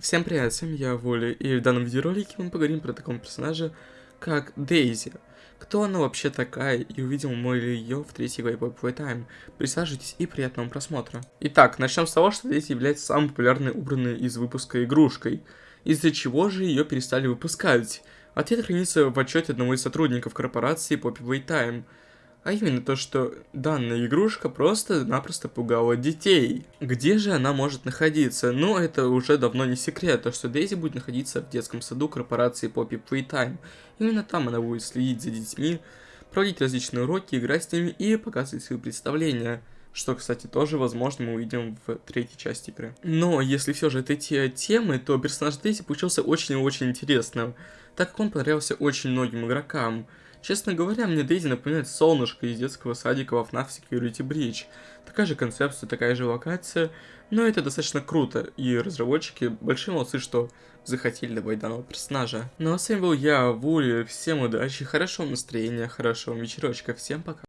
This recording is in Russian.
Всем привет, с вами я, Воля, и в данном видеоролике мы поговорим про такого персонажа, как Дейзи. Кто она вообще такая, и увидим мы ли ее в третьей главе Pop Time. Присаживайтесь и приятного просмотра. Итак, начнем с того, что Дейзи является самой популярной убранной из выпуска игрушкой. Из-за чего же ее перестали выпускать? Ответ хранится в отчете одного из сотрудников корпорации Poppy Time – а именно то, что данная игрушка просто-напросто пугала детей. Где же она может находиться? Ну, это уже давно не секрет, то что Дейзи будет находиться в детском саду корпорации Poppy Playtime. Именно там она будет следить за детьми, проводить различные уроки, играть с ними и показывать свои представления. Что, кстати, тоже, возможно, мы увидим в третьей части игры. Но, если все же это те темы, то персонаж Дейзи получился очень и очень интересным, так как он понравился очень многим игрокам. Честно говоря, мне Дейзи напоминает солнышко из детского садика во FNAF Security Breach. Такая же концепция, такая же локация, но это достаточно круто, и разработчики большие молодцы, что захотели добавить данного персонажа. Ну а с вами был я, Вули, всем удачи, хорошего настроения, хорошего вечерочка, всем пока.